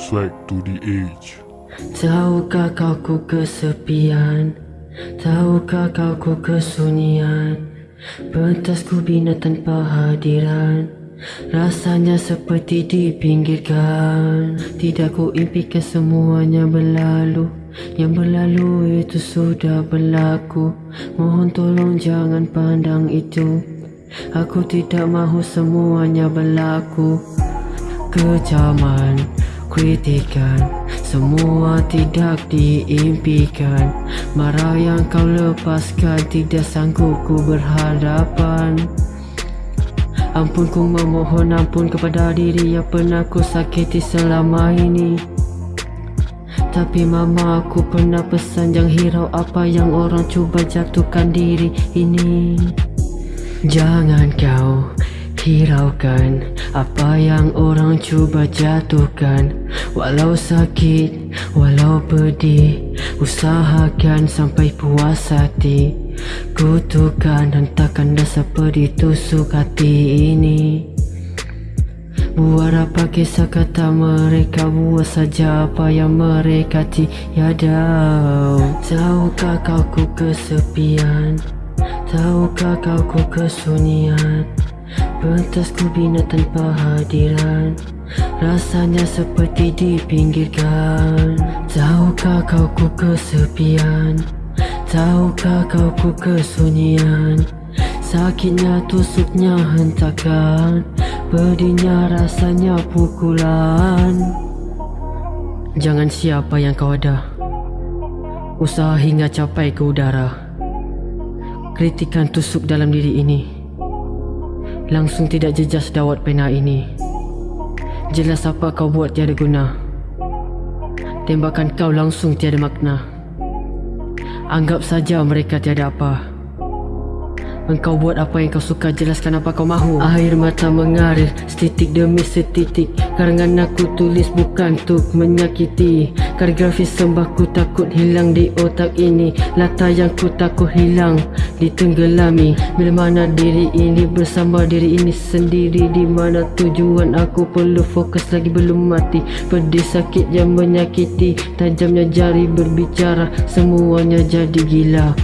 swag to the age. Tahukah kau ku kesepian? Tahukah kau ku kesunyian? Pentas ku bina tanpa hadiran. Rasanya seperti dipinggirkan Tidak ku impikan semuanya berlalu. Yang berlalu itu sudah berlaku. Mohon tolong jangan pandang itu. Aku tidak mahu semuanya berlaku. Kecaman, kritikan. Semua tidak diimpikan. Marah yang kau lepaskan Tidak sanggup ku berhadapan. Ampun ku memohon ampun kepada diri Yang pernah ku sakiti selama ini. Tapi mama aku pernah pesan Jangan hirau apa yang orang cuba jatuhkan diri ini. Jangan kau hiraukan Apa yang orang cuba jatuhkan. Walau sakit, walau pedih Usahakan sampai puas hati. Kutukan hentakkan dasar pedih tusuk hati ini. Buat apa kisah kata mereka Buat saja apa yang mereka tiada Tahukah kau ku kesepian? Tahukah kau ku kesunyian Pentas ku bina tanpa hadiran. Rasanya seperti dipinggirkan Tahukah kau ku kesepian? Tahukah kau ku kesunyian? Sakitnya tusuknya hentakan. Pedihnya rasanya pukulan. Jangan siapa yang kau ada. Usaha hingga capai ke udara. Kritikan tusuk dalam diri ini Langsung tidak jejas dawat pena ini. Jelas apa kau buat tiada guna. Tembakan kau langsung tiada makna. Anggap saja mereka tiada apa Engkau buat apa yang kau suka Jelaskan apa kau mahu. Air mata mengalir Setitik demi setitik. Karangan aku tulis bukan untuk menyakiti. Kaligrafi sembah ku takut hilang di otak ini. Lata yang ku takut hilang Ditenggelami. Bila mana diri ini bersama diri ini sendiri Di mana tujuan aku perlu fokus lagi belum mati. Pedih sakit yang menyakiti Tajamnya jari berbicara. Semuanya jadi gila